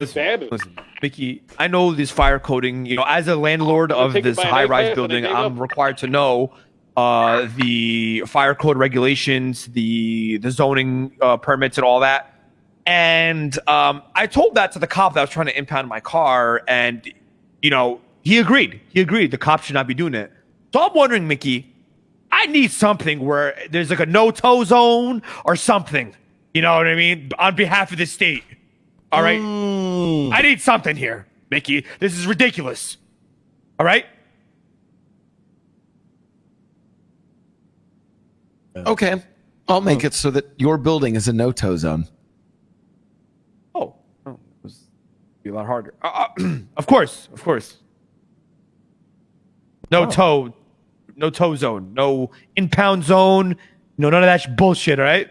Listen, listen, Mickey, I know this fire coding. You know, as a landlord of this high-rise iPad, but I building, I'm required to know uh, the fire code regulations, the the zoning uh, permits, and all that. And um, I told that to the cop that was trying to impound my car, and you know, he agreed. He agreed. The cop should not be doing it. So I'm wondering, Mickey, I need something where there's like a no-tow zone or something. You know what I mean? On behalf of the state. All right. Mm. I need something here, Mickey. This is ridiculous. All right? Okay. I'll make it so that your building is a no-tow zone. Oh, oh it was be a lot harder. Uh, uh, of course, of course. No tow, no tow zone, no impound zone, no none of that bullshit. All right?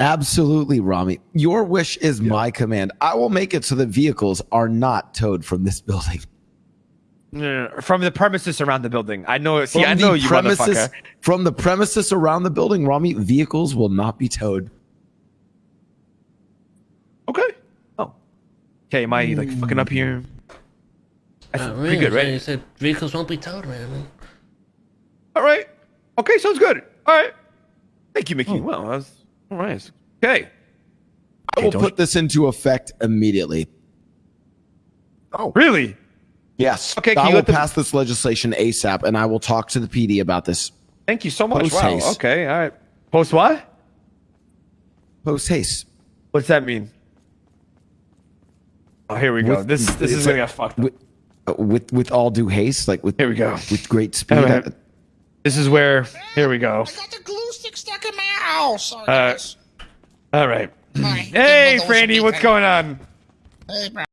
Absolutely, Rami. Your wish is my command. I will make it so that vehicles are not towed from this building. No, no, no, From the premises around the building. I know. See, From I know the you, premises, motherfucker. From the premises around the building, Rami, vehicles will not be towed. Okay. Oh. Okay. Am I like fucking up here? That's Uh, pretty good, They You said vehicles won't be towed, man. All right. Okay, sounds good. All right. Thank you, Mickey. Well, that's all right. Okay. I will don't- put this into effect immediately. Oh, really? Yes. Okay, can I you will the- pass this legislation ASAP, and I will talk to the PD about this Thank you so much. Post wow. haste. Okay. All right. Post what? post haste. What's that mean? Oh, here we go. With- this this is gonna a- get fucked up. With, uh, with with all due haste, like with Here we go. with great speed. All right. This is where. Here we go. I got the glue stick stuck in my house. Sorry, Uh. All right. Hi. Hey, Good mother was a Franny, what's going on? Hey, bro.